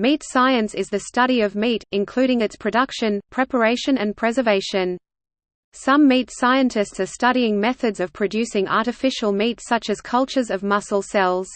Meat science is the study of meat, including its production, preparation and preservation. Some meat scientists are studying methods of producing artificial meat such as cultures of muscle cells.